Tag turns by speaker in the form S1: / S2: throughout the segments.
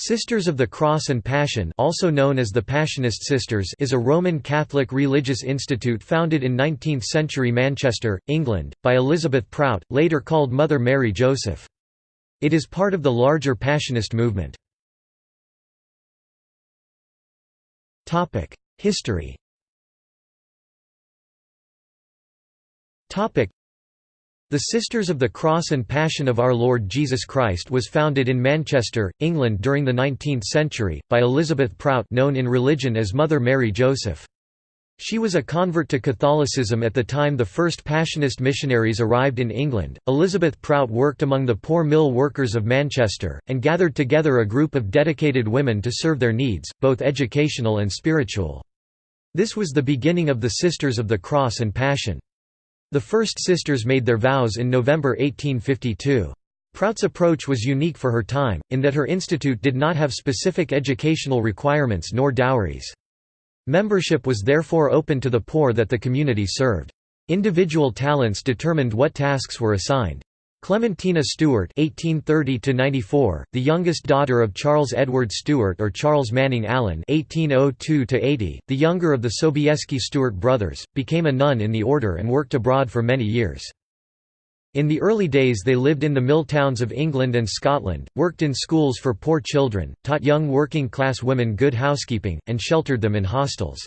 S1: Sisters of the Cross and Passion also known as the Passionist Sisters is a Roman Catholic religious institute founded in 19th-century Manchester, England, by Elizabeth Prout, later called Mother Mary Joseph. It is part of the larger Passionist movement. History the Sisters of the Cross and Passion of Our Lord Jesus Christ was founded in Manchester, England during the 19th century, by Elizabeth Prout known in religion as Mother Mary Joseph. She was a convert to Catholicism at the time the first Passionist missionaries arrived in England. Elizabeth Prout worked among the poor mill workers of Manchester, and gathered together a group of dedicated women to serve their needs, both educational and spiritual. This was the beginning of the Sisters of the Cross and Passion. The first sisters made their vows in November 1852. Prout's approach was unique for her time, in that her institute did not have specific educational requirements nor dowries. Membership was therefore open to the poor that the community served. Individual talents determined what tasks were assigned. Clementina Stuart (1830–94), the youngest daughter of Charles Edward Stuart or Charles Manning Allen (1802–80), the younger of the Sobieski Stuart brothers, became a nun in the order and worked abroad for many years. In the early days they lived in the mill towns of England and Scotland, worked in schools for poor children, taught young working-class women good housekeeping, and sheltered them in hostels.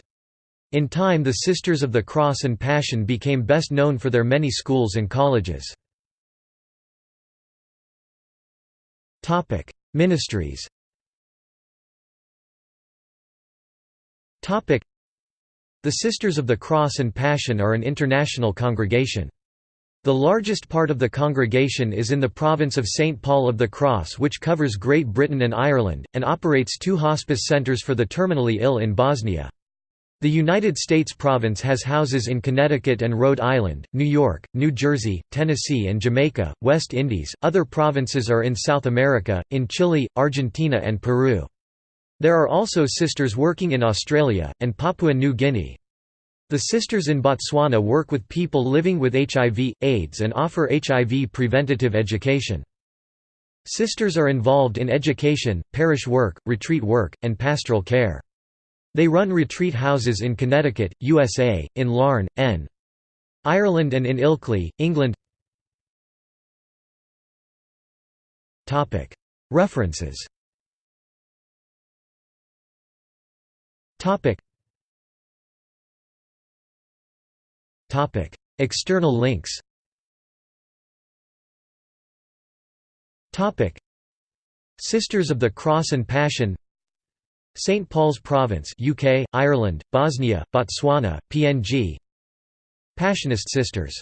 S1: In time the Sisters of the Cross and Passion became best known for their many schools and colleges. Topic: Ministries. Topic: The Sisters of the Cross and Passion are an international congregation. The largest part of the congregation is in the province of St. Paul of the Cross which covers Great Britain and Ireland, and operates two hospice centres for the terminally ill in Bosnia. The United States province has houses in Connecticut and Rhode Island, New York, New Jersey, Tennessee and Jamaica, West Indies. Other provinces are in South America, in Chile, Argentina and Peru. There are also sisters working in Australia, and Papua New Guinea. The sisters in Botswana work with people living with HIV, AIDS and offer HIV preventative education. Sisters are involved in education, parish work, retreat work, and pastoral care. They run retreat houses in Connecticut, USA, in Larne, N. Ireland and in Ilkley, England. References. External links. Sisters of the Cross and Passion St Paul's Province UK, Ireland, Bosnia, Botswana, PNG Passionist Sisters